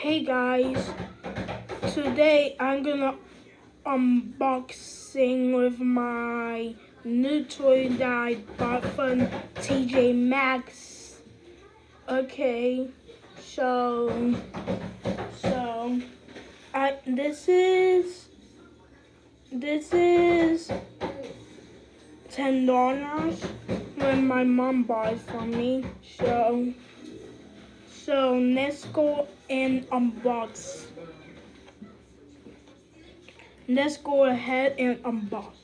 Hey guys, today I'm gonna unboxing with my new toy that I bought from TJ Maxx. Okay, so so I this is this is ten dollars when my mom it for me. So so let's go and unbox. Let's go ahead and unbox.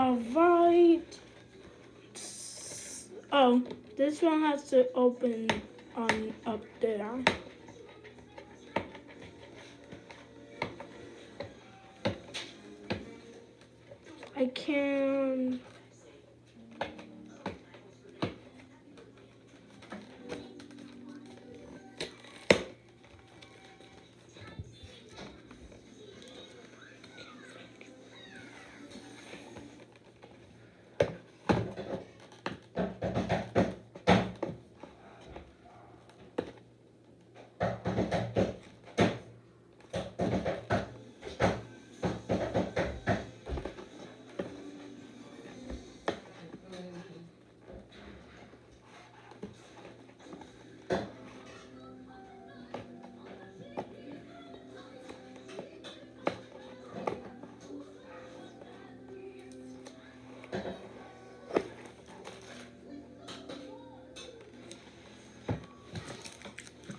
Alright. Oh, this one has to open on up there. I can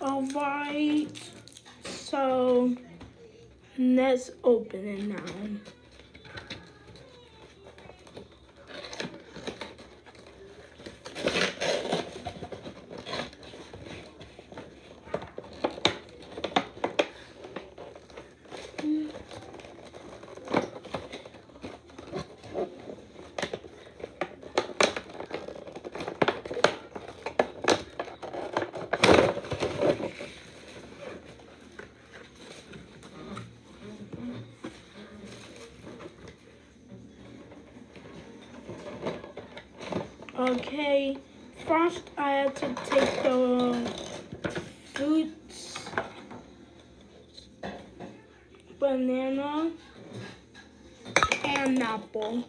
Alright, so let's open it now. Okay, first I have to take the fruits, banana, and apple.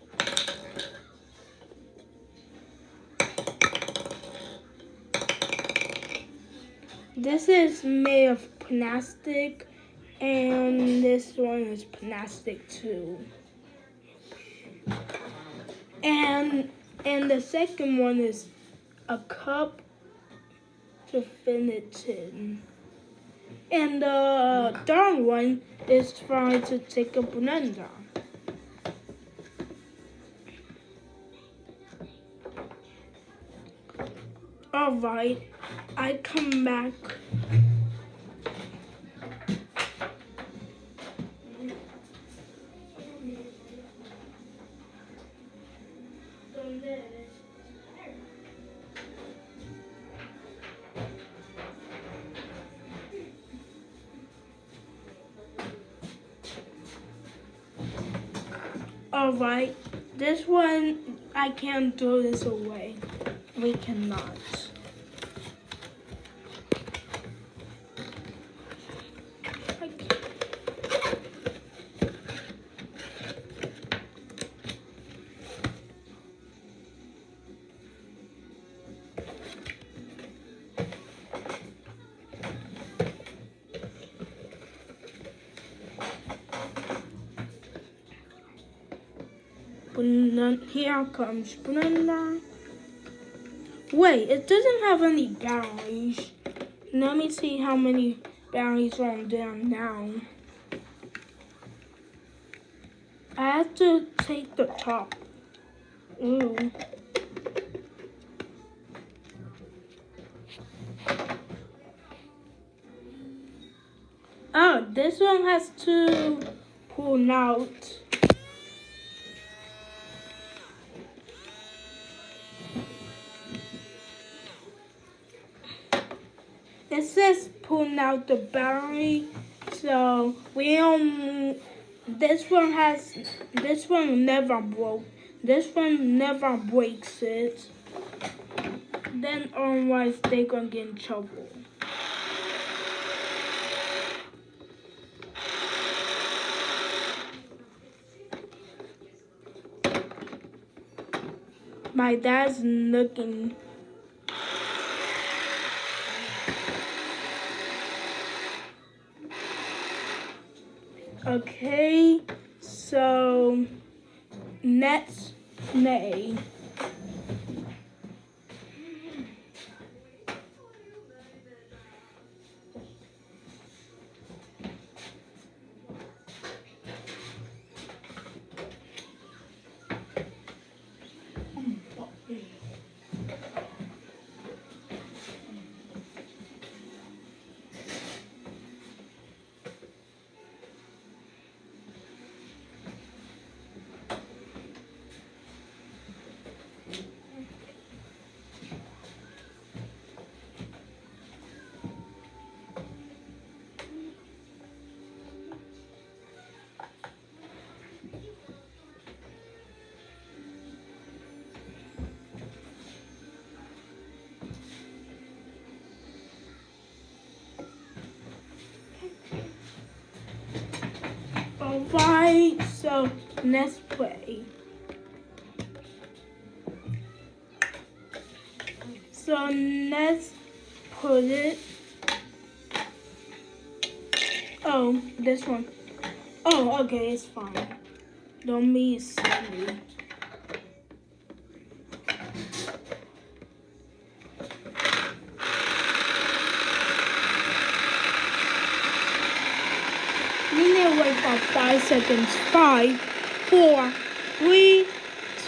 This is made of plastic and this one is plastic too. And and the second one is a cup to finish in. And the third one is trying to take a blender. Alright, I come back. Alright, this one, I can't throw this away. We cannot. Here comes blender. Wait, it doesn't have any batteries. Let me see how many batteries are on there now. I have to take the top. Ooh. Oh, this one has to pull out. It says pulling out the battery, so we don't. This one has. This one never broke. This one never breaks it. Then otherwise they gonna get in trouble. My dad's looking. Okay, so next May. Alright, so let's play. So let's put it. Oh, this one. Oh, okay, it's fine. Don't be silly. Five seconds. Five, four, three,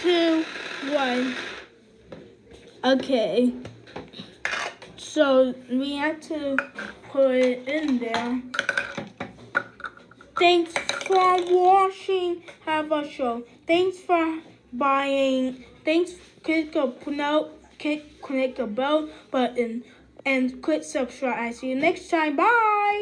two, one. Okay. So we have to put it in there. Thanks for watching. Have a show. Thanks for buying. Thanks. Click the no. Click click the bell button and click subscribe. I see you next time. Bye.